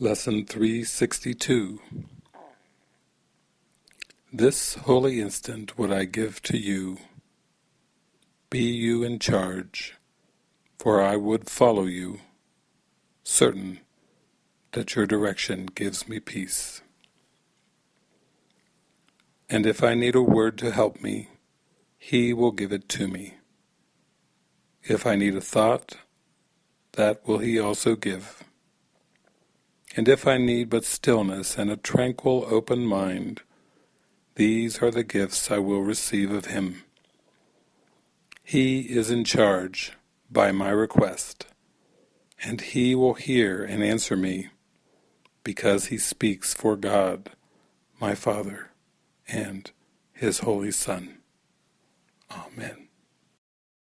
Lesson 362 This holy instant would I give to you. Be you in charge, for I would follow you, certain that your direction gives me peace. And if I need a word to help me, He will give it to me. If I need a thought, that will He also give. And if I need but stillness and a tranquil open mind, these are the gifts I will receive of Him. He is in charge by my request, and He will hear and answer me, because He speaks for God, my Father, and His Holy Son. Amen.